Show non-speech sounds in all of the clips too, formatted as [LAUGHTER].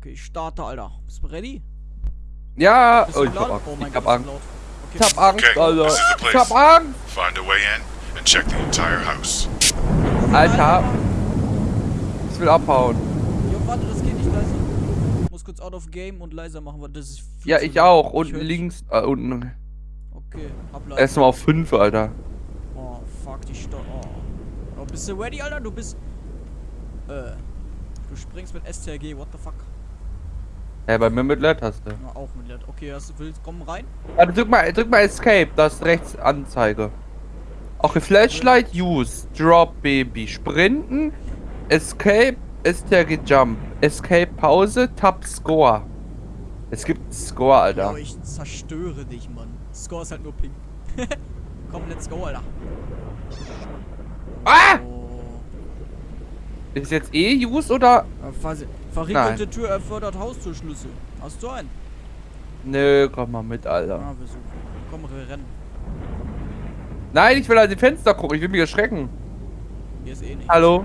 Okay, ich starte, Alter. Bist du ready? Ja, Bist du oh, ich hab Angst. Oh mein ich Gott, hab Angst. laut. Okay, Ich hab Angst, Okay, Alter. Ich hab Angst. Find a way in and check the entire house. Alter. Ich will abhauen. Jo, warte, das geht nicht leiser. Ich muss kurz out of game und leiser machen, weil das ist viel Ja, zu ich auch. Ich Unten hör- links. Äh, unten. Okay, hab leiser. Erstmal auf 5, Alter. Oh, fuck, die Sto oh. oh. Bist du ready, Alter? Du bist... Äh... Du springst mit STRG, what the fuck? Ja, bei mir mit Leertaste. Ja, auch mit Led. Okay, hast du willst, komm rein. Warte, drück mal, drück mal Escape. Das ist rechts Anzeige. Okay, Flashlight, Use. Drop, Baby. Sprinten. Escape, STRG Jump. Escape, Pause. Tab, Score. Es gibt Score, Alter. Jo, ich zerstöre dich, Mann. Score ist halt nur pink. [LAUGHS] komm, let's go, Alter. Ah! Oh. Ist jetzt eh Use oder? Äh, Ver verriegelte Tür erfordert Haustürschlüssel. Hast du einen? Nö, komm mal mit, Alter. Ah. Komm, wir rennen. Nein, ich will an die Fenster gucken. Ich will mich erschrecken. Hier ist eh nicht. Hallo?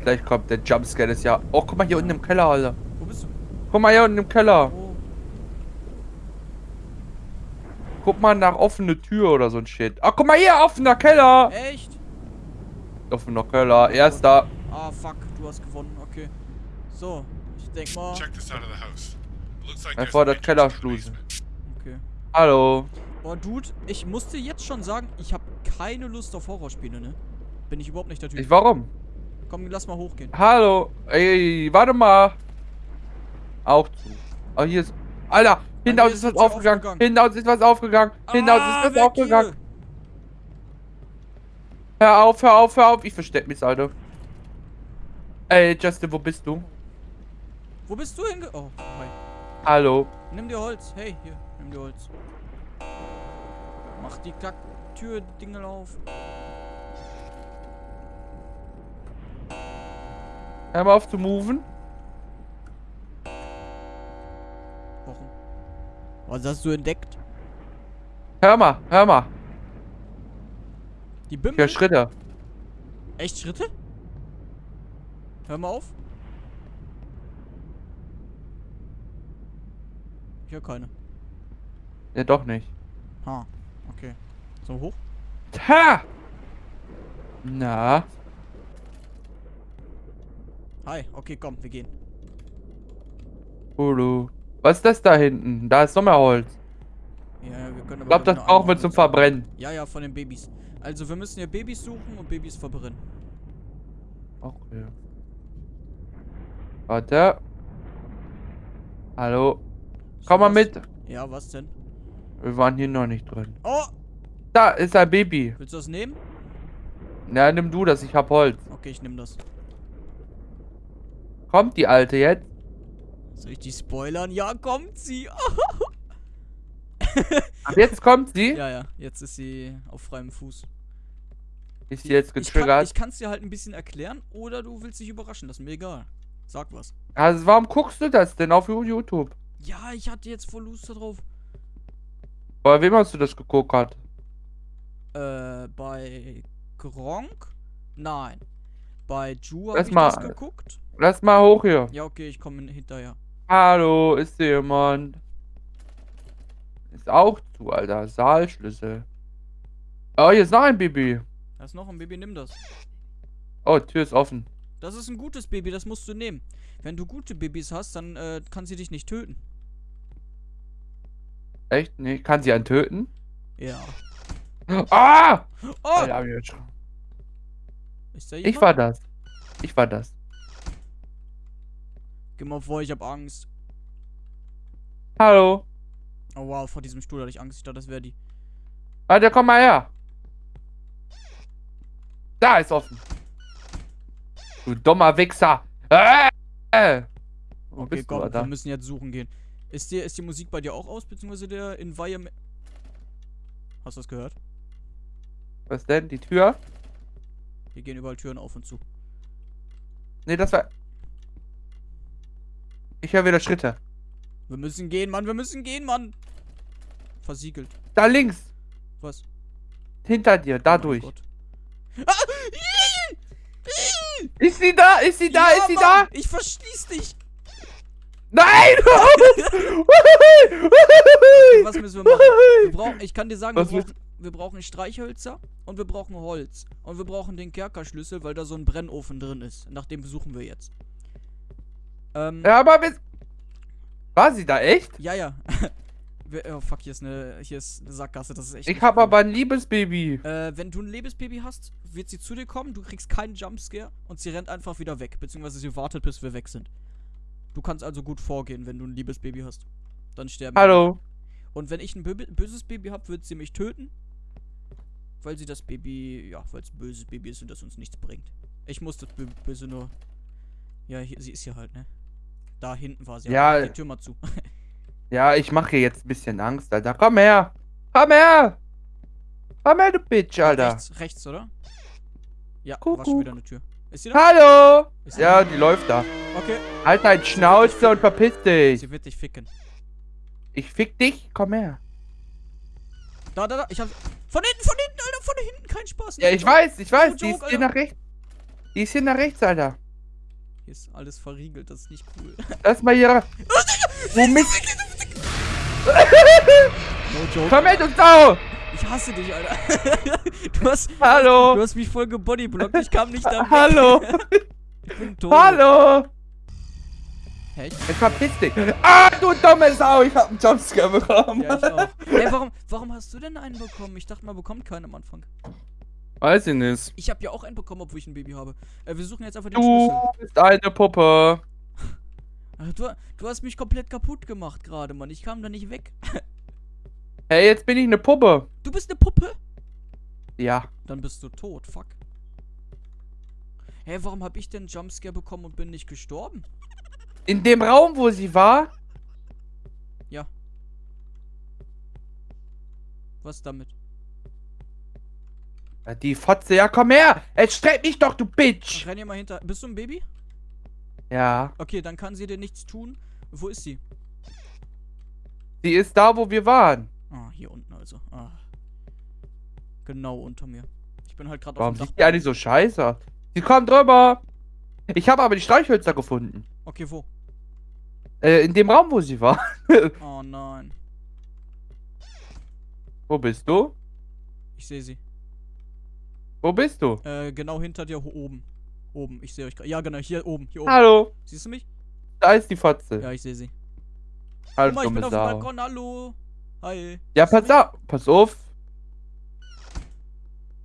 Gleich kommt der Jumpscare des Jahr. Oh, guck mal hier unten im Keller, Alter. Wo bist du? Guck mal hier unten im Keller. Oh. Guck mal nach offene Tür oder so ein Shit. Ah, guck mal hier, offener Keller. Echt? Offener Keller, erster. Ah, fuck, du hast gewonnen. Okay. So, ich denk mal. Check this out of the house. Looks like Er fordert an entrance to the Kellerschluse. basement. Okay. Hallo. Boah, Dude, ich musste jetzt schon sagen, ich habe keine Lust auf Horrorspiele, ne? Bin ich überhaupt nicht der Typ. Ich, warum? Komm, lass mal hochgehen. Hallo. Ey, warte mal. Auch zu. Oh, hier ist... Alter, hinter uns ist ist was aufgegangen. aufgegangen. Hinter uns ist was aufgegangen. Hinter uns Ah, ist was aufgegangen. hier. Hör auf, hör auf, hör auf. Ich versteck mich, Alter. Ey, Justin, wo bist du? Wo bist du hinge... Oh, hi. Hallo. Nimm dir Holz. Hey, hier, nimm dir Holz. Mach die Kack-Tür-Dingel auf. Hör mal auf zu moven. Warum? Was hast du entdeckt? Hör mal, hör mal. Die Bimmel? höre Schritte. Echt Schritte? Hör mal auf. Ich höre keine. Ja, doch nicht. Ha, okay. So hoch? Ha! Na? Hi, okay, komm, wir gehen. Hulu. Was ist das da hinten? Da ist noch mehr Holz. Ja, ja, wir können Ich glaube, das brauchen wir zum Verbrennen. Ja, ja, von den Babys. Also, wir müssen hier Babys suchen und Babys verbrennen. Okay. Warte. Hallo. Komm mal mit. Ja, was denn? Wir waren hier noch nicht drin. Oh! Da ist ein Baby. Willst du das nehmen? Na, nimm du das. Ich hab Holz. Okay, ich nehme das. Kommt die Alte jetzt? Soll ich die spoilern? Ja, kommt sie! [LAUGHS] Ach, jetzt kommt sie? ja, ja, jetzt ist sie auf freiem Fuß. Ist sie jetzt Ich kann getriggert? ich kann's dir halt ein bisschen erklären oder du willst dich überraschen, das ist mir egal. Sag was. Also, warum guckst du das denn auf YouTube? Ja, ich hatte jetzt voll Lust darauf. Bei wem hast du das geguckt? Hat? Äh, bei Gronk? Nein. Bei Ju habe ich mal- das geguckt. Lass mal hoch hier. Ja, okay, ich komme hinterher. Hallo, ist hier jemand? Ist auch zu, Alter. Saalschlüssel. Oh, hier ist noch ein Baby. Da ist noch ein Baby, nimm das. Oh, Tür ist offen. Das ist ein gutes Baby, das musst du nehmen. Wenn du gute Babys hast, dann äh, kann sie dich nicht töten. Echt? Nee, kann sie einen töten? Ja. [GASPS] Ah! Oh! Alter, ich? Ich war das. Ich war das. Geh mal vor, ich hab Angst. Hallo. Oh wow, vor diesem Stuhl hatte ich Angst. Ich dachte, das wäre die. Warte, komm mal her. Da ist offen. Du dummer Wichser. Äh! Wo Okay, komm, wir müssen jetzt suchen gehen. Ist, dir, ist die Musik bei dir auch aus, beziehungsweise der Environment... Hast du das gehört? Was denn? Die Tür? Hier gehen überall Türen auf und zu. Nee, das war... Ich höre wieder Schritte. Wir müssen gehen, Mann, wir müssen gehen, Mann! Versiegelt. Da links. Was? Hinter dir, da Oh. Ah! [LAUGHS] Ist sie da? Ist sie da? ja, ist sie Mann, da? Ich verschließ dich. Nein! [LAUGHS] Was müssen wir machen? Wir brauchen, ich kann dir sagen, wir brauchen, wir brauchen Streichhölzer und wir brauchen Holz. Und wir brauchen den Kerkerschlüssel, weil da so ein Brennofen drin ist. Nach dem suchen wir jetzt. Ähm, ja, aber wir... War sie da echt? ja, ja. [LAUGHS] Wir- oh fuck, hier ist eine, hier ist eine Sackgasse, das ist echt Ich nicht hab cool. aber ein Liebesbaby. Äh, wenn du ein Lebensbaby hast, wird sie zu dir kommen, du kriegst keinen Jumpscare und sie rennt einfach wieder weg, beziehungsweise sie wartet, bis wir weg sind. Du kannst also gut vorgehen, wenn du ein Liebesbaby hast. Dann sterben wir Hallo. nicht. Und wenn ich ein bö böses Baby habe, wird sie mich töten. Weil sie das Baby, ja, weil es ein böses Baby ist und das uns nichts bringt. Ich muss das Bö Böse nur. Ja, hier, sie ist hier halt, ne? Da hinten war sie. Ja. Die Tür mal zu. [LAUGHS] Ja, ich mache hier jetzt ein bisschen Angst, Alter. Komm her. Komm her. Komm her, du Bitch, Alter. rechts, rechts, oder? Ja, war Kuckuck. schon wieder eine Tür. Ist sie da? Hallo. Ist sie Ja, die läuft da. Okay. Halt dein Schnauze und verpiss dich. Sie wird dich ficken. Ich fick dich. Komm her. Da, da, da. Ich hab. Von hinten, von hinten, Alter, von hinten. Kein Spaß. Ja, ich weiß, ich weiß. No Die ist joke, hier Alter. nach rechts. Die ist hier nach rechts, Alter. Hier ist alles verriegelt, das ist nicht cool. Lass mal hier. [LAUGHS] Womit? No joke. Komm du Sau. Ich hasse dich, Alter. [LAUGHS] du hast. Du Hallo. hast mich voll gebodyblockt, ich kam nicht da. Hallo. [LAUGHS] Ich bin tot. Hallo. Hä, ich, Jetzt verpiss dich. Ah, du dumme Sau. Ich hab einen Jumpscare bekommen. ja, ich auch. Hey, warum, warum hast du denn einen bekommen? Ich dachte, man bekommt keinen am Anfang. Weiß ich nicht. Ich habe ja auch einen bekommen, obwohl ich ein Baby habe. Äh, wir suchen jetzt einfach den Du Schlüssel. bist eine Puppe. Du, du hast mich komplett kaputt gemacht gerade, Mann. Ich kam da nicht weg. [LAUGHS] Hey, jetzt bin ich eine Puppe. Du bist eine Puppe? Ja. Dann bist du tot, fuck. Hä, warum habe ich denn Jumpscare bekommen und bin nicht gestorben? In dem Raum, wo sie war, Ja. Was damit? Ja, Die Fotze, ja komm her! Jetzt streck mich doch, du Bitch! Renn hier mal hinter. Bist du ein Baby? Ja, Okay, dann kann sie dir nichts tun. Wo ist sie? sie ist da, wo wir waren. Ah, hier unten also. Ah. Genau unter mir. Ich bin halt gerade Warum auf dem sieht Dach. die eigentlich so scheiße? Sie kommt drüber! Ich habe aber die Streichhölzer gefunden. Okay, wo? Äh, in dem Raum, wo sie war. [LAUGHS] Oh nein. wo bist du? Ich sehe sie. Wo bist du? Äh, genau hinter dir oben. Oben, ich sehe euch gerade. Ja, genau, hier oben, hier oben. Hallo, Siehst du mich? da ist die Fotze. Ja, ich sehe sie. Hallo, Guck mal, ich bin auf dem. Balkon. Hallo. Hi. Ja, Siehst pass auf, pass auf.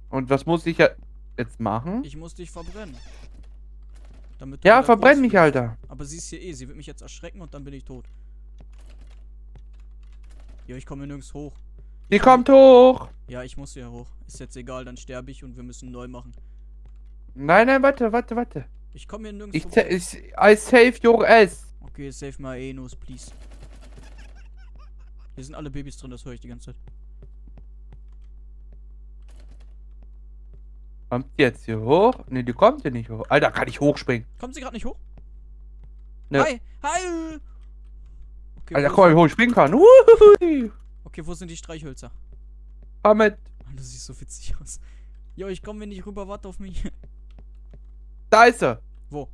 Und was muss ich jetzt machen? Ich muss dich verbrennen. Ja, verbrenn mich. Alter. Aber sie ist hier eh. Sie wird mich jetzt erschrecken und dann bin ich tot. Ja, ich komme nirgends hoch. Die kommt hoch. Ja, ich muss hier hoch. Ist jetzt egal, dann sterbe ich und wir müssen neu machen. Nein, nein, warte, warte, warte. Ich komme hier nirgends Ich, ich I save your ass. Okay, save my Enos, please. Hier sind alle Babys drin, das höre ich die ganze Zeit. Kommt die jetzt hier hoch? Ne, die kommt hier nicht hoch. Alter, kann ich hochspringen? Kommt sie gerade nicht hoch? Ne. Hi! Hi! Okay, Alter, guck mal, wie hoch ich springen kann. Uhuhui. okay, wo sind die Streichhölzer? Komm mit. Ah, Du siehst so witzig aus. Jo, ich komme nicht rüber, warte auf mich. Da ist sie. Wo?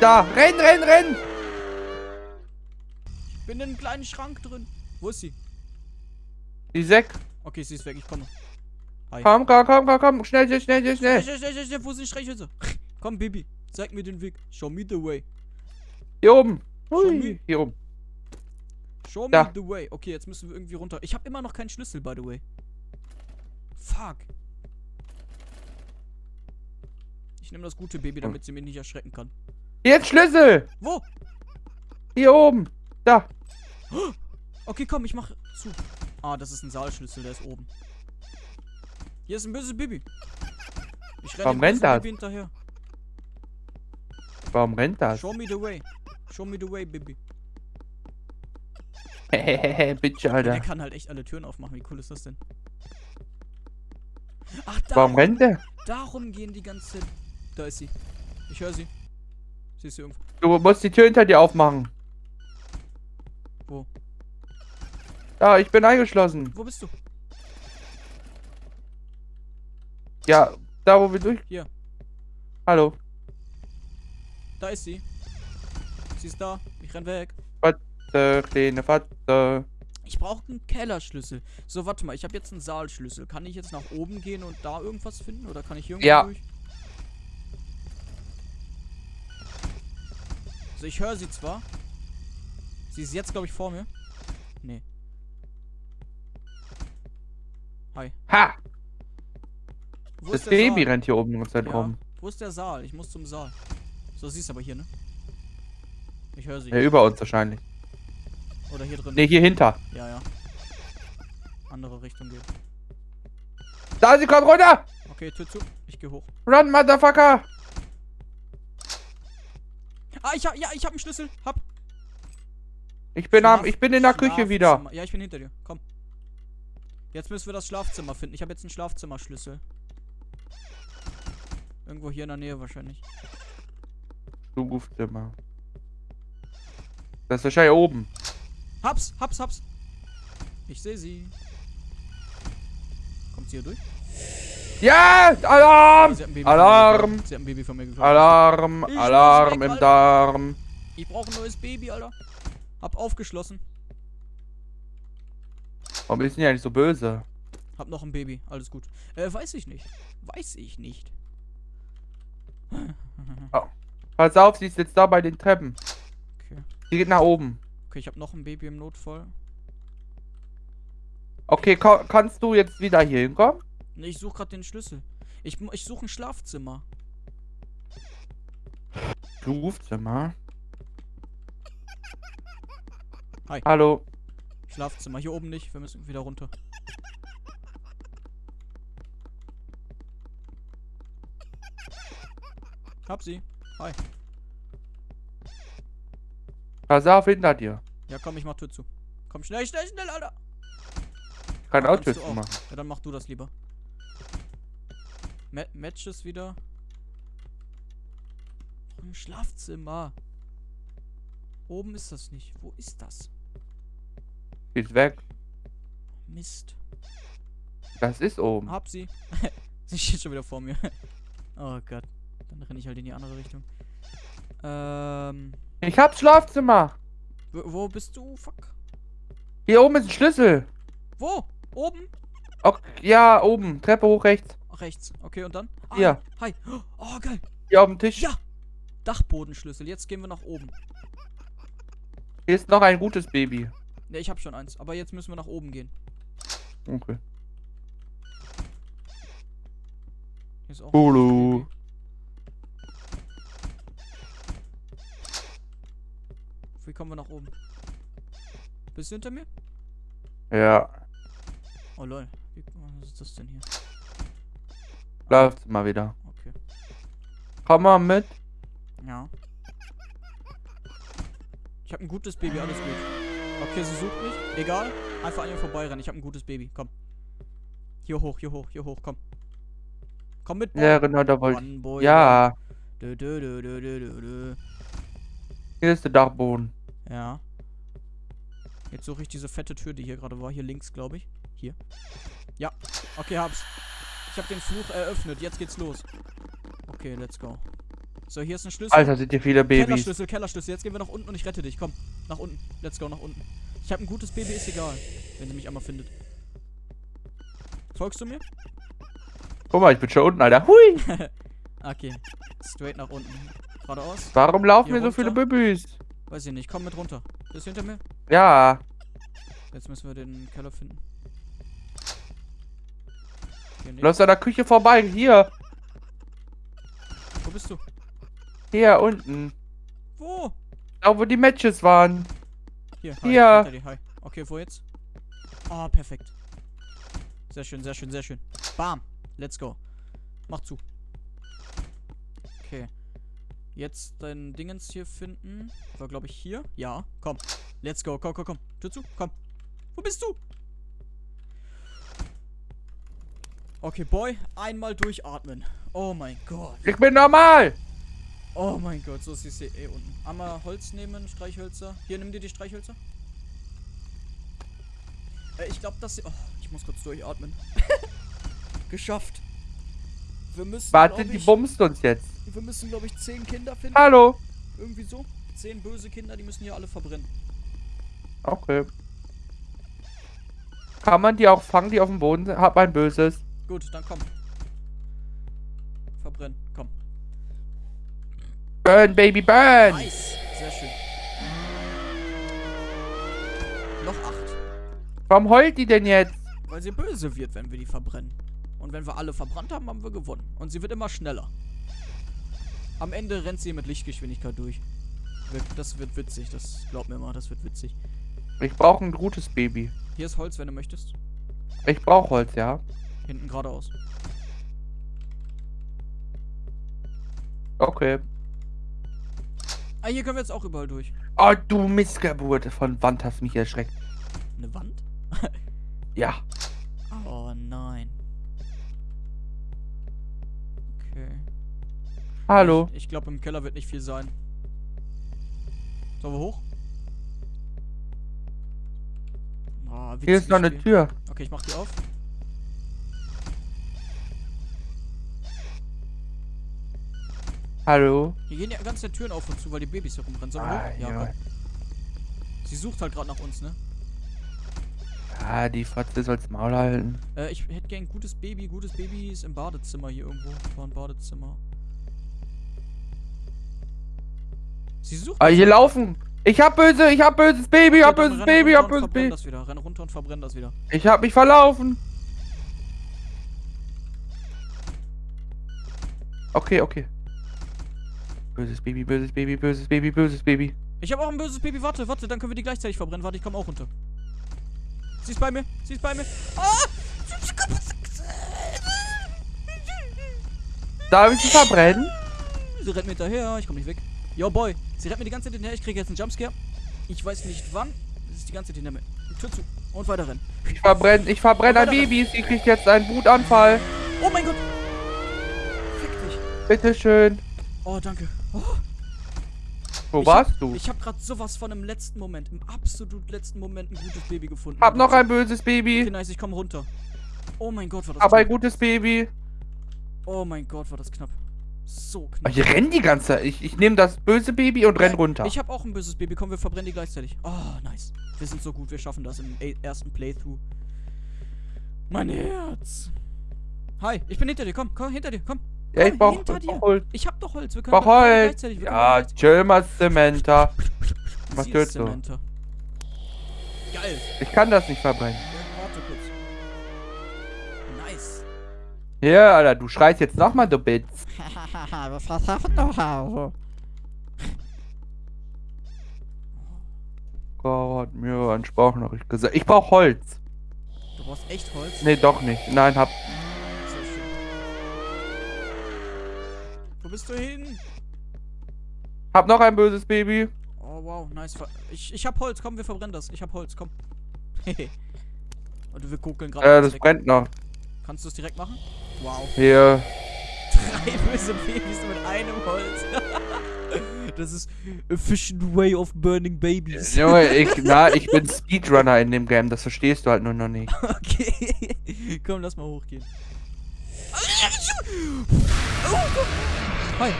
Da. Renn, renn, renn. Ich bin in einem kleinen Schrank drin. Wo ist sie? Die Säck. Okay, sie ist weg, ich komme. Komm, komm, komm, komm, komm. Schnell, schnell, schnell, schnell, Schnell, schnell. schnell, schnell, wo sind die Streichhölzer? Komm, Baby, zeig mir den Weg. Show me the way. Hier oben. Hui. me. Hier oben. Show me Da. the way. Okay, jetzt müssen wir irgendwie runter. Ich habe immer noch keinen Schlüssel, by the way. Fuck. Ich nehme das gute Baby, damit sie mich nicht erschrecken kann. Jetzt Schlüssel. Wo? Hier oben. Da. Okay, komm, ich mach zu. Ah, das ist ein Saalschlüssel, der ist oben. Hier ist ein böses Baby. Ich renne Warum rennt das? Baby hinterher. Warum rennt das? Show me the way. Show me the way, Baby. Hehehe, [LAUGHS] Bitch, Der Alter. kann halt echt alle Türen aufmachen. Wie cool ist das denn? Ach, da. Warum rennt der? Darum gehen die ganze. Da ist sie. Ich höre sie. Sie ist hier irgendwo. Du musst die Tür hinter dir aufmachen. Wo? Da, ich bin eingeschlossen. Wo bist du? Ja, da wo wir durch. Hallo. Da ist sie. Sie ist da. Ich renn weg. Fatze, kleine Fatze. Ich brauche einen Kellerschlüssel. So, warte mal. Ich habe jetzt einen Saalschlüssel. Kann ich jetzt nach oben gehen und da irgendwas finden? Oder kann ich irgendwo Ja. durch? Also, ich höre sie zwar. Sie ist jetzt, glaube ich, vor mir. Nee. Ha! Wo Das ist der Baby Saal? rennt hier oben ganze Zeit Ja. rum. Wo ist der Saal? Ich muss zum Saal. So, sie ist aber hier, ne? Ich höre sie. Ja, über uns wahrscheinlich. Oder hier drin. Ne, hier hinter. Ja, ja. Andere Richtung geht. Da, sie kommt runter! Okay, Tür zu. Ich gehe hoch. Run, Motherfucker! Ah, ich hab, ja, ich hab einen Schlüssel. Hab. Ich bin, am, Schlaf- ich bin in der Küche wieder. Schlafzimmer. Ja, ich bin hinter dir. Komm. Jetzt müssen wir das Schlafzimmer finden. Ich habe jetzt einen Schlafzimmerschlüssel. Irgendwo hier in der Nähe wahrscheinlich. Zugufzimmer. Das ist wahrscheinlich oben. Hab's, hab's, hab's. Ich sehe sie. Kommt sie hier durch? Ja! Alarm! Alarm! mir geklaut. sie hat ein Baby von mir geklaut. Alarm! Ich Alarm weg, im. Darm. Ich brauche ein neues Baby, Alter. Hab aufgeschlossen. Warum ist denn die eigentlich so böse? Hab noch ein Baby. Alles gut. Äh, weiß ich nicht. Weiß ich nicht. Pass auf, sie ist jetzt da bei den Treppen. Okay. Sie geht nach oben. Okay, ich hab noch ein Baby im Notfall. Okay, ka kannst du jetzt wieder hier hinkommen? Ich suche gerade den Schlüssel. Ich, ich suche ein Schlafzimmer. Zugufzimmer. Hi. Hallo. Schlafzimmer. Hier oben nicht. Wir müssen wieder runter. Hab sie. Hi. Pass auf, hinter dir. Ja, komm, ich mach Tür zu. Komm, schnell, schnell, schnell, Alter. Ich kann auch Tür zu machen. Ja, dann mach du das lieber. Ma Matches wieder. Ein Schlafzimmer. Oben ist das nicht. Wo ist das? Sie ist weg. Mist. Das ist oben. Hab sie. [LAUGHS] sie steht schon wieder vor mir. [LAUGHS] oh Gott. Dann renne ich halt in die andere Richtung. Ähm. Ich hab's Schlafzimmer. Wo, wo bist du? Fuck. Hier oben ist ein Schlüssel. Wo? Oben? Ok, ja, oben. Treppe hoch rechts. Rechts. Okay, und dann? Ah, Hier. Hi. Oh, geil. Hier auf dem Tisch. Ja. Dachbodenschlüssel. Jetzt gehen wir nach oben. Hier ist noch ein gutes Baby. Ne, ich hab schon eins. Aber jetzt müssen wir nach oben gehen. Okay. Hier ist auch. Baby. Wie kommen wir nach oben? Bist du hinter mir? Ja. Oh lol. Was ist das denn hier? Schlafzimmer wieder. Okay. Komm mal mit. Ja. Ich habe ein gutes Baby, alles gut. Okay, sie sucht mich. Egal. Einfach an ihr vorbeirennen. Ich habe ein gutes Baby. Komm. Hier hoch, hier hoch, hier hoch. Komm. Komm mit. Boy. Ja, genau, da wollte ich. Ja. Dö, dö, dö, dö, dö, dö. Hier ist der Dachboden. Ja. Jetzt suche ich diese fette Tür, die hier gerade war. Hier links, glaube ich. Hier. Ja. Okay, hab's. Ich habe den Fluch eröffnet. Jetzt geht's los. Okay, let's go. So, hier ist ein Schlüssel. Alter, sind hier viele Babys. Kellerschlüssel, Kellerschlüssel. Jetzt gehen wir nach unten und ich rette dich. Komm, nach unten. Let's go, nach unten. Ich habe ein gutes Baby, ist egal. Wenn sie mich einmal findet. Folgst du mir? Guck mal, ich bin schon unten, Alter. Hui. [LAUGHS] Okay. Straight nach unten. Geradeaus? Warum laufen Hier hier so viele? Babys? Weiß ich nicht. Komm mit runter. Bist du hinter mir? Ja. Jetzt müssen wir den Keller finden. Nicht. Läufst an der Küche vorbei. Hier. Wo bist du? Hier, unten. Wo? Da, wo die Matches waren. Hier. Hi, Hier. dir, Hi. Okay, wo jetzt? Ah, perfekt. Sehr schön, sehr schön, sehr schön. Bam. Let's go. Mach zu. Okay. Jetzt dein Dingens hier finden. War, glaube ich, hier. Ja. Komm. Let's go. Komm, komm, komm. Tür zu. Komm. Wo bist du? Okay, Boy. Einmal durchatmen. Oh mein Gott. Ich bin normal. Oh mein Gott, so ist hier eh unten. Einmal Holz nehmen, Streichhölzer. Hier, nimm dir die Streichhölzer. Äh, ich glaube, dass... Oh, ich muss kurz durchatmen. [LAUGHS] Geschafft. Wir müssen, Warte, glaub die ich, bumst uns jetzt. Wir müssen, glaube ich, zehn Kinder finden. Hallo. Irgendwie so. Zehn böse Kinder, die müssen hier alle verbrennen. Okay. Kann man die auch fangen, die auf dem Boden sind? Hab ein böses. Gut, dann komm. Verbrennen, komm. Burn, Baby, burn! Nice. Sehr schön. Noch acht. Warum heult die denn jetzt? Weil sie böse wird, wenn wir die verbrennen. Und wenn wir alle verbrannt haben, haben wir gewonnen. Und sie wird immer schneller. Am Ende rennt sie mit Lichtgeschwindigkeit durch. Das wird witzig, das glaub mir mal, das wird witzig. Ich brauche ein gutes Baby. Hier ist Holz, wenn du möchtest. Ich brauche Holz, ja. Hinten geradeaus. Okay. Ah, hier können wir jetzt auch überall durch. Oh, du Missgeburt. Von Wand hast mich erschreckt. Eine Wand? [LAUGHS] Ja. Oh nein. Okay. Hallo. Ich, ich glaube, im Keller wird nicht viel sein. Sollen wir hoch? Ah, Hier ist noch eine Tür. Okay, ich mach die auf. Hallo. Hier gehen ja ganz der Türen auf und zu, weil die Babys herumrennen. Sollen wir Ah? Ja, ja. Sie sucht halt gerade nach uns, ne? Ja, die Fotze soll's Maul halten. Äh, ich hätte gern ein gutes Baby. Gutes Baby ist im Badezimmer hier irgendwo. War ein Badezimmer. Sie sucht. Ah, hier laufen. Ich hab böse, ich hab böses Baby, ich hab böses Baby, ich hab böses Baby. das wieder. Renn runter und verbrenn das wieder. Ich hab mich verlaufen. Okay, okay. Böses Baby, böses Baby, böses Baby, böses Baby. Ich habe auch ein böses Baby. Warte, warte, dann können wir die gleichzeitig verbrennen. Warte, ich komme auch runter. Sie ist bei mir. Sie ist bei mir. Ah! Darf ich sie verbrennen? Sie rennt mir hinterher. Ich komme nicht weg. Yo, Boy. Sie rennt mir die ganze Zeit hinterher. Ich kriege jetzt einen Jumpscare. Ich weiß nicht wann. Sie ist die ganze Zeit hinter mir. Tür zu. Und weiter rennen. Ich verbrenne, ich verbrenne ein Baby. Sie kriegt jetzt einen Wutanfall. Oh mein Gott. Fick dich. Bitteschön. Oh, danke. Oh, Wo ich warst hab, du? Ich habe gerade sowas von im letzten Moment, im absolut letzten Moment ein gutes Baby gefunden. Hab noch Okay, ein böses Baby. nice, ich komme runter. Oh mein Gott, war das Hab ein knapp. gutes Baby. Oh mein Gott, war das knapp. So knapp. hier rennen die ganze Zeit. Ich, ich nehme das böse Baby und renn runter. Ich habe auch ein böses Baby. Komm, wir verbrennen die gleichzeitig. Oh, nice. Wir sind so gut, wir schaffen das im e- ersten Playthrough. Mein Herz. Hi, ich bin hinter dir. Komm, komm, hinter dir. Komm. Ja, ich brauch, hinter dir. Holz. Ich hab doch Holz. Wir können brauch Holz. Wir Ja, chill mal, Samantha. Was ist du? Geil. Ich kann das nicht verbrennen. Nice. Ja, Alter, du schreist jetzt nochmal, du Bitz. [LAUGHS] Was hast du noch? Gott, mir ein Sprachnachricht gesagt. Ich brauch Holz. Du brauchst echt Holz? Nee, doch nicht. Nein, hab. Wo bist du hin? Hab noch ein böses Baby. Oh, wow, nice. Ich, ich hab Holz, komm, wir verbrennen das. Ich hab Holz, komm. [LAUGHS] Und wir gucken gerade. Äh, das weg. brennt noch. Kannst du es direkt machen? Wow. Hier. Drei [LAUGHS] böse Babys mit einem Holz. [LAUGHS] das ist efficient way of burning babies. Junge, ich, na, ich bin Speedrunner in dem Game. Das verstehst du halt nur noch nicht. Okay. Komm, lass mal hochgehen. Hi.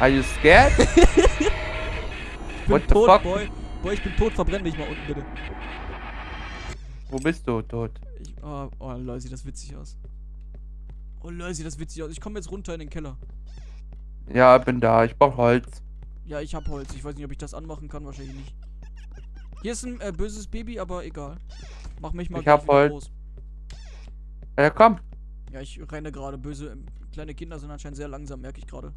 Are you scared? [LAUGHS] Ich bin What the tot, fuck? Boy. Boy, ich bin tot. Verbrenn mich mal unten, bitte. Wo bist du, tot? Ich, oh, oh, lol, sieht das witzig aus. Oh, lol, sieht das witzig aus. Ich komme jetzt runter in den Keller. Ja, bin da. Ich brauch Holz. Ja, ich hab Holz. Ich weiß nicht, ob ich das anmachen kann. Wahrscheinlich nicht. Hier ist ein äh, böses Baby, aber egal. Mach mich mal Ich hab Holz. groß. Ja, komm. Ja, ich renne gerade. Böse ähm, kleine Kinder sind anscheinend sehr langsam, merke ich gerade.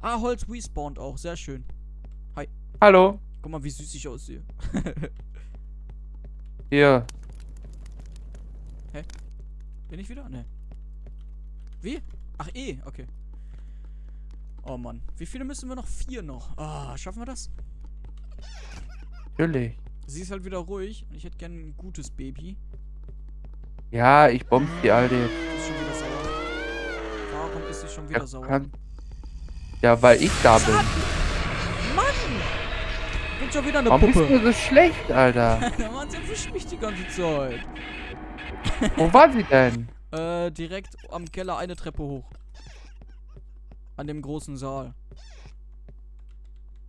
Ah, Holz respawnt auch. Sehr schön. Hallo. Guck mal, wie süß ich aussehe. [LAUGHS] Hier. Bin ich wieder? Ne. Wie? Ach, eh. Okay. Oh Mann. Wie viele müssen wir noch? Vier noch. Ah, schaffen wir das? Natürlich. Sie ist halt wieder ruhig. Und ich hätte gern ein gutes Baby. Ja, ich bomb die Alte jetzt. Die ist schon wieder sauer. Warum ist sie schon wieder sauer? kann- ja, weil ich da bin. Mann! Ich bin schon wieder eine Warum bist Puppe. du so schlecht, Alter? [LAUGHS] Mann, sie erwischt mich die ganze Zeit. Wo war sie denn? [LAUGHS] Äh, direkt am Keller eine Treppe hoch. An dem großen Saal.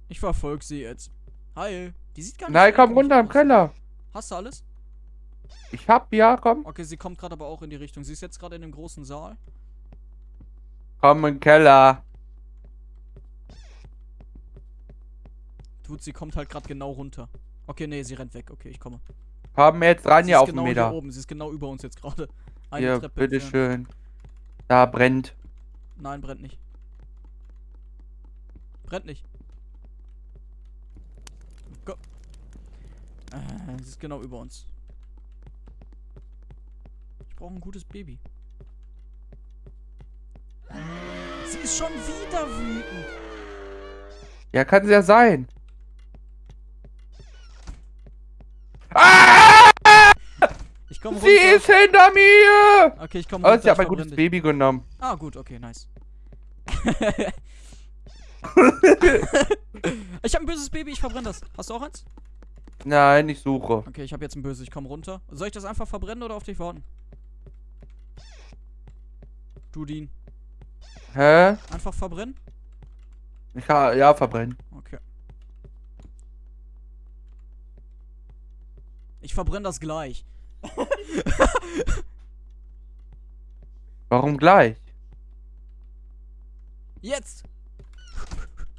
Ich verfolge sie jetzt. Hi. Die sieht gar nicht Nein, komm runter im. Keller. Hast du alles? Ich hab, ja, komm. Okay, sie kommt gerade aber auch in die Richtung. Sie ist jetzt gerade in dem großen Saal. Komm im Keller. Tut, sie kommt halt gerade genau runter. Okay, nee, sie rennt weg. Okay, ich komme. Komm jetzt ran sie hier auf genau den hier Meter. oben. Sie ist genau über uns jetzt gerade. Eine Hier, Treppe entfernt. bitteschön. Da brennt. Nein, brennt nicht. Brennt nicht. Go. Äh, sie ist genau über uns. Ich brauche ein gutes Baby. Sie ist schon wieder wütend. Ja, kann es ja sein. Ah! Ich komme Sie runter. ist hinter mir! Okay, ich komme Aber runter. sie hat ich mein gutes. Baby genommen. Ah, gut, okay, nice. [LAUGHS] ich habe ein böses Baby, ich verbrenne das. Hast du auch eins? Nein, ich suche. Okay, ich habe jetzt ein böses, ich komme runter. Soll ich das einfach verbrennen oder auf dich warten? Du Dean. Hä? Einfach verbrennen? Ich kann, ja, verbrennen. Okay. Ich verbrenne das gleich. [LAUGHS] Warum gleich? Jetzt!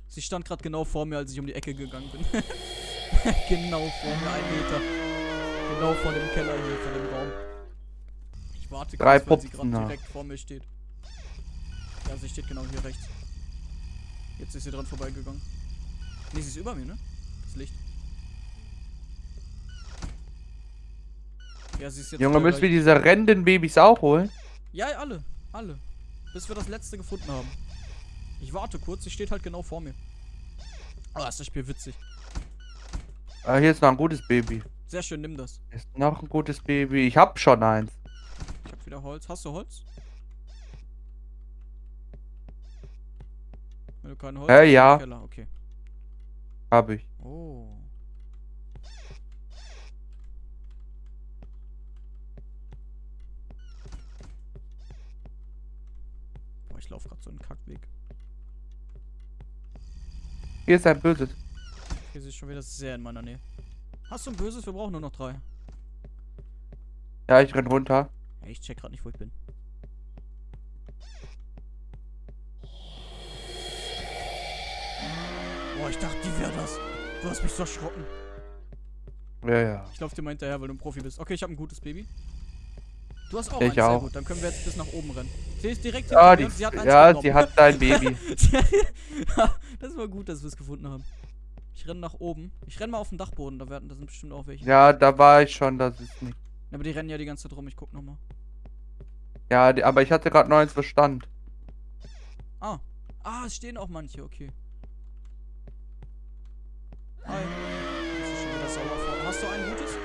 Sie stand gerade genau vor mir, als ich um die Ecke gegangen bin. [LAUGHS] genau vor mir, ein Meter. Genau vor dem Keller hier, vor dem Raum. Ich warte Drei kurz, weil sie gerade direkt vor mir steht. Ja, sie steht genau hier rechts. Jetzt ist sie dran vorbeigegangen. Nee, sie ist über mir, ne? Das Licht. Ja, sie ist jetzt. Junge, müssen wir diese rennenden Babys auch holen? Ja, alle. Alle. Bis wir das letzte gefunden haben. Ich warte kurz, sie steht halt genau vor mir. Oh, ist das Spiel witzig. Ah, hier ist noch ein gutes Baby. Sehr schön, nimm das. Hier ist noch ein gutes Baby. Ich hab schon eins. Ich hab wieder Holz. Hast du Holz? Wenn du kein Holz Äh, ja. Keller. Okay. Hab ich. Oh. Boah, ich laufe gerade so einen Kackweg. Hier ist ein böses. Hier ist schon wieder sehr in meiner Nähe. Hast du ein böses? Wir brauchen nur noch drei. Ja, ich renn runter. Ja, ich check gerade nicht, wo ich bin. Boah, ich dachte, die wäre das. Du hast mich so erschrocken. Ja, ja. Ich laufe dir mal hinterher, weil du ein Profi bist. Okay, ich habe ein gutes Baby. Du hast auch Ich eins, sehr auch. gut. Dann können wir jetzt bis nach oben rennen. Sie ist direkt Ah, hinter die, mir und sie hat eins ja, genommen. sie hat dein Baby. [LAUGHS] das war gut, dass wir es gefunden haben. Ich renne nach oben. Ich renne mal auf den Dachboden, da werden, da sind bestimmt auch welche. Ja, da war ich schon, das ist nicht. Aber die rennen ja die ganze Zeit rum, ich guck nochmal. Ja, die, aber ich hatte gerade neues Verstand. Ah. Ah, es stehen auch manche, okay. Hi. Das ist schon wieder sauer vor. Hast du ein gutes?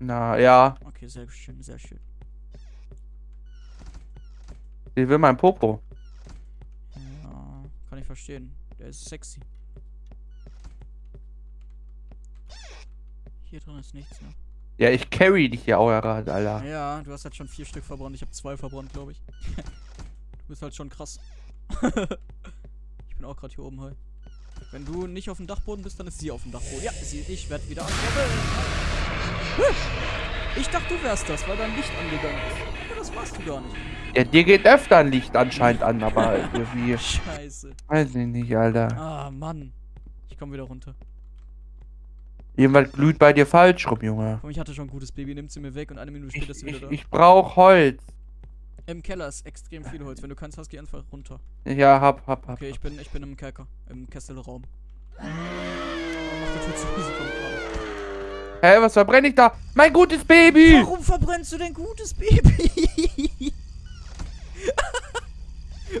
Na, ja. Okay, sehr schön, sehr schön. Sie will mein Popo. Ja, kann ich verstehen. Der ist sexy. Hier drin ist nichts, ne? Ja, ich carry dich ja auch gerade, Alter. Ja, du hast halt schon vier Stück verbrannt. Ich habe zwei verbrannt, glaube ich. [LAUGHS] du bist halt schon krass. [LAUGHS] ich bin auch gerade hier oben halt. Wenn du nicht auf dem Dachboden bist, dann ist sie auf dem Dachboden. Ja, sie, ich werde wieder angewirbelt. Ich dachte, du wärst das, weil dein Licht angegangen ist. Aber das warst du gar nicht. Ja, dir geht öfter ein Licht anscheinend an, aber irgendwie. [LAUGHS] Scheiße. Weiß ich nicht, Alter. Ah, Mann. Ich komme wieder runter. Irgendwas glüht bei dir falsch rum, Junge. Komm, ich hatte schon ein gutes Baby, nimmt sie mir weg und eine Minute später ist sie wieder da. ich brauch Holz. Im Keller ist extrem viel Holz. Wenn du keins hast, geh einfach runter. Ja, hab, hab, hab. Okay, ich bin, ich bin im Kerker. Im Kesselraum. Oh, mach die Tür zu, sie kommt. Hä, was verbrenne ich da? Mein gutes Baby! Warum verbrennst du dein gutes Baby? [LAUGHS]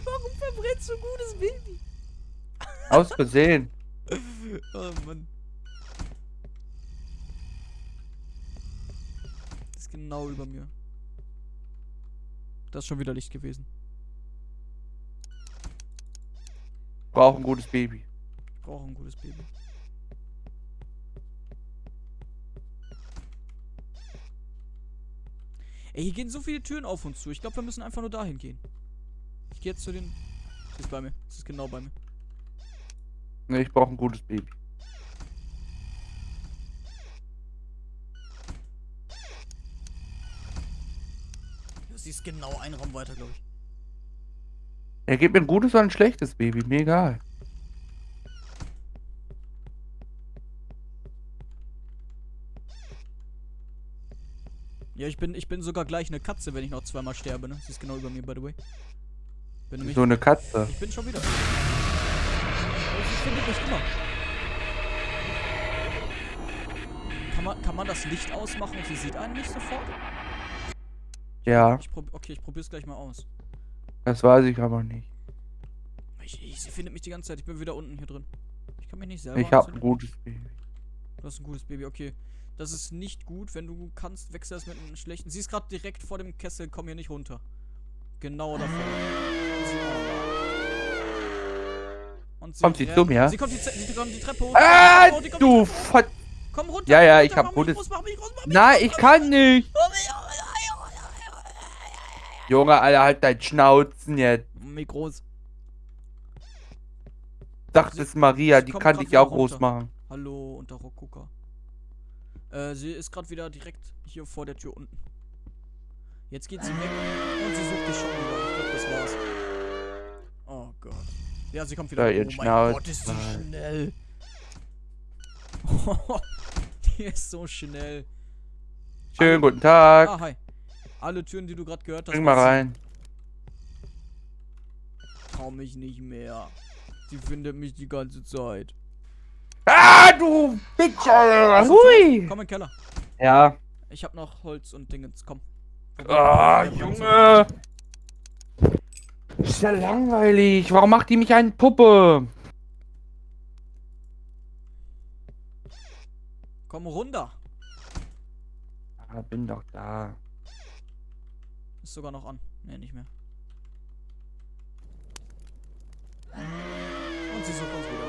Warum verbrennst du ein gutes Baby? Aus Versehen. [LAUGHS] Oh Mann. Das ist genau über mir. Das ist schon wieder Licht gewesen. Brauch ein gutes Baby. Ich brauche ein gutes Baby. Ey, hier gehen so viele Türen auf uns zu. Ich glaube, wir müssen einfach nur dahin gehen. Ich gehe jetzt zu den. Sie ist bei mir. Sie ist genau bei mir. Ne, ich brauche ein gutes Baby. Sie ist genau einen Raum weiter, glaube ich. Er gibt mir ein gutes oder ein schlechtes Baby, mir egal. Ja, ich bin, ich bin sogar gleich eine Katze, wenn ich noch zweimal sterbe, ne? Sie ist genau über mir, by the way. Bin nämlich, So eine Katze. ich bin schon wieder. Sie findet mich immer. Kann man, kann man das Licht ausmachen und sie sieht einen nicht sofort? Ja, Ich okay, ich probier's gleich mal aus. das weiß ich aber nicht. Ich, ich, sie findet mich die ganze Zeit. Ich bin wieder unten hier drin. Ich kann mich nicht selber Ich habe ein gutes Baby. Du hast ein gutes Baby, okay. Das ist nicht gut, wenn du kannst, wechsel das mit einem schlechten. Sie ist gerade direkt vor dem Kessel, komm hier nicht runter. Genau davor. Sie, oh. Und Kommt sie rennt. zu mir? Sie kommt die, sie kommt die Treppe hoch. Ah, die Treppe hoch, die du. Komm runter. Ja, ja, komm ich runter, hab gutes- Nein, ich kann nicht. groß. Junge, Alter, halt dein Schnauzen jetzt. Sagt Sie- es Maria, sie die kann dich auch groß machen. Hallo, unter Rockgucker. Äh, sie ist gerade wieder direkt hier vor der Tür unten. Jetzt geht sie weg und sie sucht dich schon wieder. Ich glaube, das war's. Oh Gott. Ja, sie kommt wieder. Ja, oh mein. Gott, ist die schnell. [LAUGHS] die ist so schnell. Schönen guten Tag. Ah, hi. Alle Türen, die du gerade gehört hast. Bring mal rein. Trau mich nicht mehr. Sie findet mich die ganze Zeit. Ah, du Bitch, Alter. Hui. Komm in den Keller. Ja. Ich hab noch Holz und Dingens. Komm. Ah, Junge. Ist ja langweilig. Warum macht die mich eine Puppe? Komm runter. Ah, bin doch da. Ist sogar noch an. Ne, nicht mehr. Und sie sucht uns wieder.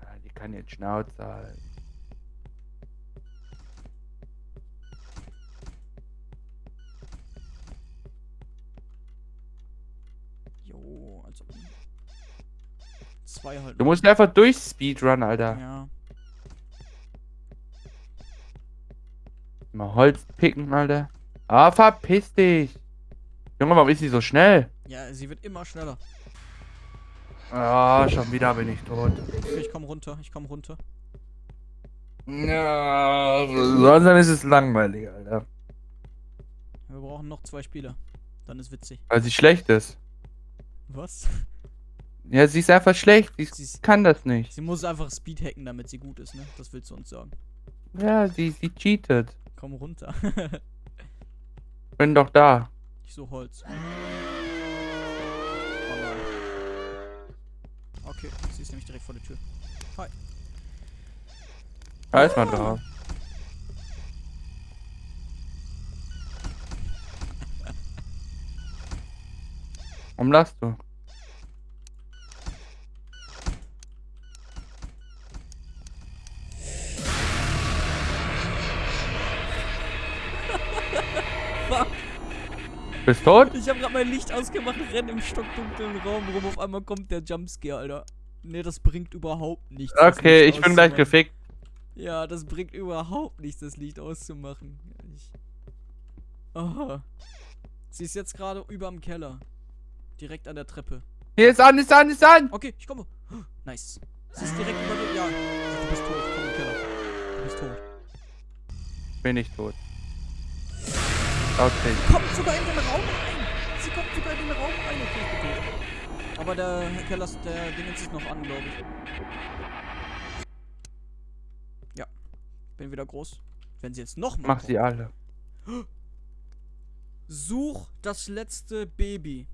Ah, die kann jetzt Schnauze halten. Jo, also. Zwei halt. Du musst einfach durch Speedrun, Alter. Ja. Mal Holz picken, Alter. Ah, verpiss dich. Junge, warum ist sie so schnell? Ja, sie wird immer schneller. Ah, schon wieder bin ich tot. Ich komm runter. Ich komm runter. Ja, sonst ist es langweilig, Alter. Wir brauchen noch zwei Spieler. Dann ist witzig. Weil sie schlecht ist. Was? Ja, sie ist einfach schlecht. Sie Sie, kann das nicht. sie muss einfach Speed hacken, damit sie gut ist, ne? Das willst du uns sagen. Ja, sie, sie cheatet. Komm runter. [LAUGHS] Bin doch da. ich suche Holz. Oh nein. Okay, sie ist nämlich direkt vor der Tür. Hi. Da ist man drauf. [LAUGHS] Warum lachst du? Bist tot? Ich habe gerade mein Licht ausgemacht, renn im stockdunklen Raum rum. Auf einmal kommt der Jumpscare, Alter. Ne, das bringt überhaupt nichts. Okay, ich bin gleich gefickt. Ja, das bringt überhaupt nichts, das Licht auszumachen. Ich... Oh. Sie ist jetzt gerade überm Keller. Direkt an der Treppe. Hier ist an, ist an, ist an! Okay, ich komme. Nice. Sie ist direkt über dir. Ja, du bist tot. Komm im Keller. Du bist tot. Bin ich tot. Okay. Kommt sogar in den Raum rein. Sie kommt sogar in den Raum rein. Okay, tot. Aber der Keller, ist- der Dingens ist noch an, glaube ich. Ja. Bin wieder groß. Wenn sie jetzt noch mal Mach kommt. sie alle. Such das letzte Baby.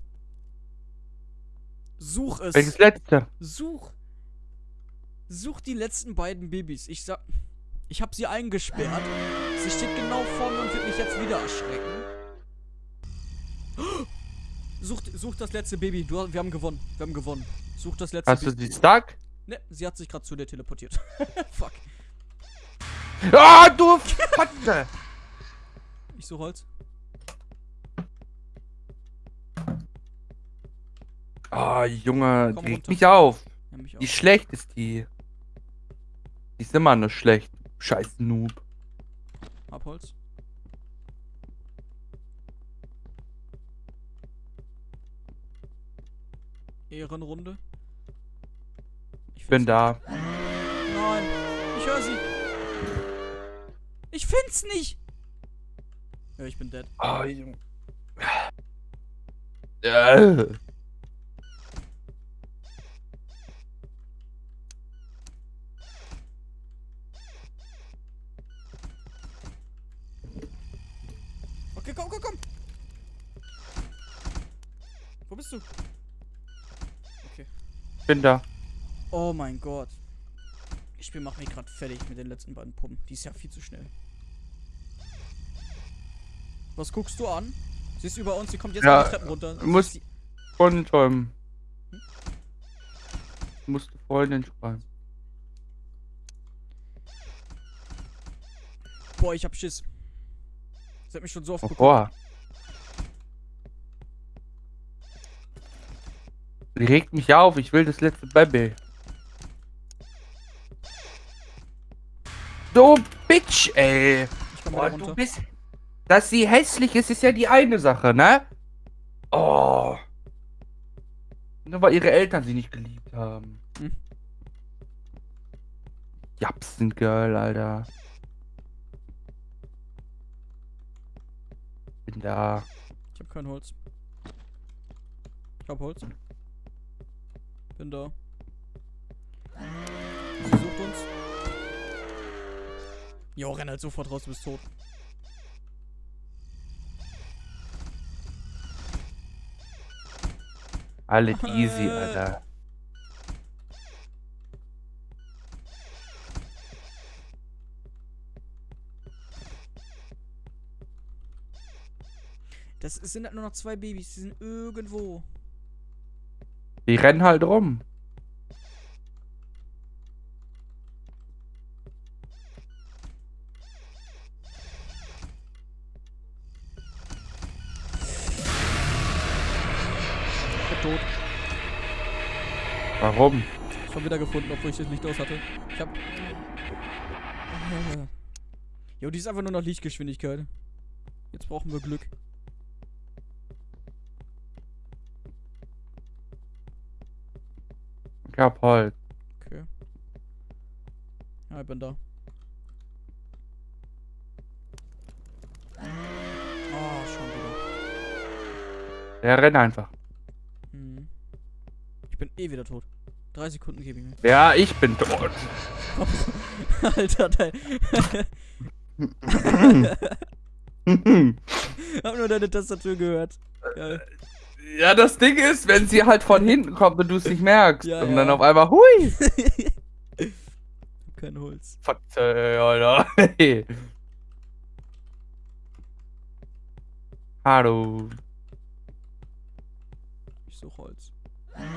Such es. Welches letzte? Such. Such die letzten beiden Babys. Ich sag. Ich hab sie eingesperrt. Sie steht genau vor mir und wird mich jetzt wieder erschrecken. Such, such das letzte Baby. Du, wir haben gewonnen. Wir haben gewonnen. Such das letzte Hast du Baby. sie stuck? Ne, sie hat sich gerade zu dir teleportiert. [LAUGHS] Fuck. Ah, du Fotze! Ich suche Holz. Oh, Junge, Komm die regt mich auf. Ja, mich. Wie schlecht ist die? Die ist immer nur schlecht. Scheiß Noob. Abholz. Ehrenrunde. Ich Bin da. nicht. Nein, ich höre sie. Ich find's nicht. Ja, ich bin dead. Oh, Junge. Okay, komm, komm, komm. Wo bist du? Bin da. Oh mein Gott. Ich bin mach mich gerade fertig mit den letzten beiden Puppen. Die ist ja viel zu schnell. Was guckst du an? Sie ist über uns, sie kommt jetzt Ja, die Treppen runter. muss- Sie- Freundin schreiben. Musste Freundin schreiben. Boah, ich hab Schiss. Sie hat mich schon so oft geguckt. Wovor? Die regt mich auf, ich will das letzte Baby. So, Bitch, ey. Boah, runter. du bist. Dass sie hässlich ist, ist ja die eine Sache, ne? Oh. Nur weil ihre Eltern sie nicht geliebt haben. Hm. Japsen Girl, Alter. Bin da. Ich hab kein Holz. Ich hab Holz. Bin da. Sie sucht uns. Jo, renn halt sofort raus, du bist tot. Alles easy. Alter. Das sind halt nur noch zwei Babys, die sind irgendwo. Die rennen halt rum. Ich bin tot. Warum? Schon wieder gefunden, obwohl ich das Licht aus hatte. Ich hab. [LAUGHS] Jo, die ist einfach nur noch Lichtgeschwindigkeit. Jetzt brauchen wir Glück. Ich hab Holz. Okay. Ja, ich bin da. Ah, schon wieder. Der rennt einfach. Hm. Ich bin eh wieder tot. Drei Sekunden gebe ich mir. Ja, ich bin tot. [LAUGHS] Alter, dein. [LAUGHS] [LAUGHS] Hab nur deine Tastatur gehört. Geil. Ja, das Ding ist, wenn sie halt von hinten kommt und du es nicht merkst. Ja, und dann ja. auf einmal, hui. [LAUGHS] Kein Holz. Verzeih, Alter. Hey. Hallo. Ich suche Holz. Nein.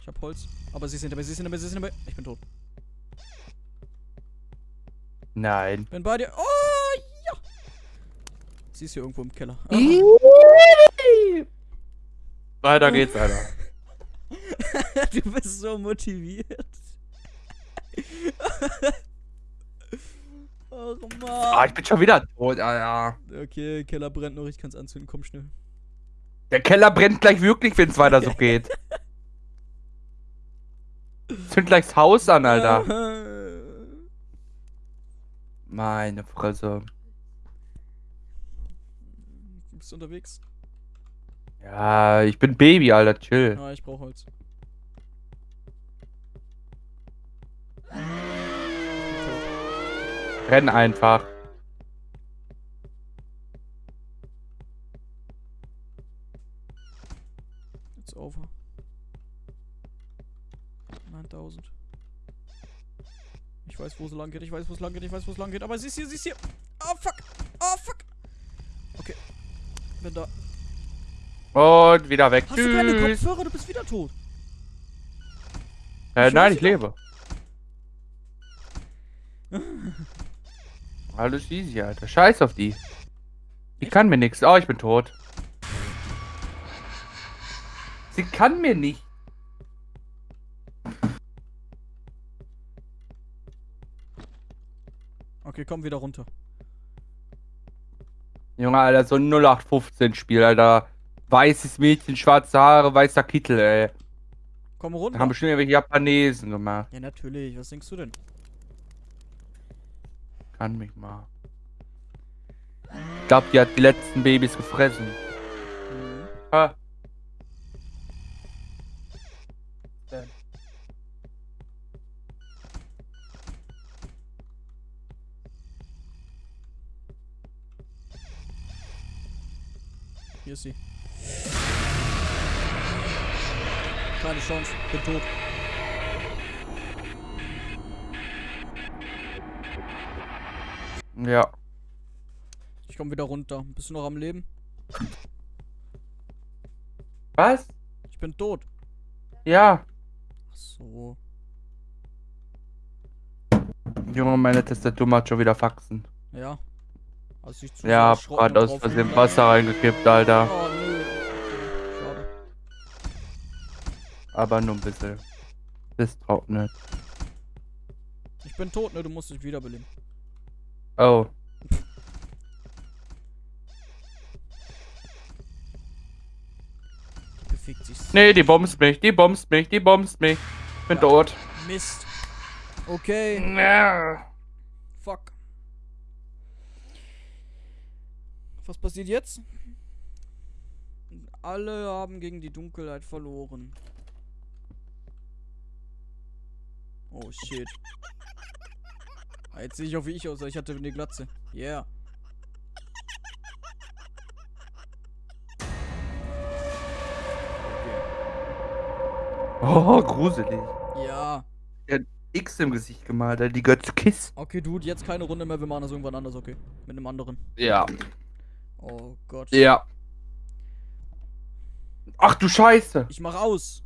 Ich hab Holz. Aber sie ist hinter mir, sie ist hinter mir, sie ist hinter mir. Ich bin tot. Nein. Bin bei dir. Oh. Sie ist hier irgendwo im Keller. Ah. [LAUGHS] Weiter geht's, Alter. [LAUGHS] du bist so motiviert. [LAUGHS] oh Ah, Mann. ich bin schon wieder tot, Alter. Okay, Keller brennt noch, ich kann's anzünden. Komm schnell. Der Keller brennt gleich wirklich, wenn es weiter so geht. Zünd gleich das Haus an, Alter. Meine Fresse. Bist du unterwegs? Ja, ich bin Baby, Alter, chill. Ja, ich brauch Holz. Renn einfach. It's over. 9000. Ich weiß, wo sie lang geht, ich weiß, wo es lang geht, ich weiß, wo es lang geht, aber sie ist hier, sie ist hier. Oh fuck! Bin da. Und wieder weg. Hast du keine Tschüss. Kopfhörer? Du bist wieder tot. Äh, Ich nein, ich lebe. [LAUGHS] Alles easy, Alter. Scheiß auf die. Die Echt? kann mir nichts. Oh, ich bin tot. Sie kann mir nicht. Okay, komm wieder runter. Junge, Alter, so ein 0815-Spiel, Alter. Weißes Mädchen, schwarze Haare, weißer Kittel, ey. Komm Da runter. haben bestimmt irgendwelche Japanesen gemacht. Ja, natürlich. Was denkst du denn? Kann mich mal. Ich glaub, die hat die letzten Babys gefressen. Mhm. Ha. Hier ist sie. Keine Chance. Bin tot. Ja. Ich komm wieder runter. Bist du noch am Leben? Was? Ich bin tot. Ja. Ach so. Junge, meine Tastatur macht schon wieder Faxen. Ja. Hast dich zu Ja, hab grad aus Versehen rumgelangt. Wasser reingekippt, Alter. Oh. Okay, schade. Aber nur ein bisschen. Das trocknet. Ich bin tot, ne? Du musst dich wiederbeleben. Oh. [LAUGHS] Bewegt sich. so. Nee, die bombst mich, die bombst mich, die bombst mich. Bin Ja. tot. Mist. Okay. Ja. Fuck. Was passiert jetzt? Alle haben gegen die Dunkelheit verloren. Oh shit. Jetzt sehe ich auch wie ich aussah. Ich hatte eine Glatze. Yeah. Oh, gruselig. Ja. X im Gesicht gemalt. Die Götze Kiss. Okay, Dude, jetzt keine Runde mehr. Wir machen das irgendwann anders, okay? Mit einem anderen. Ja. Oh Gott. Ja. Ach du Scheiße. Ich mach aus.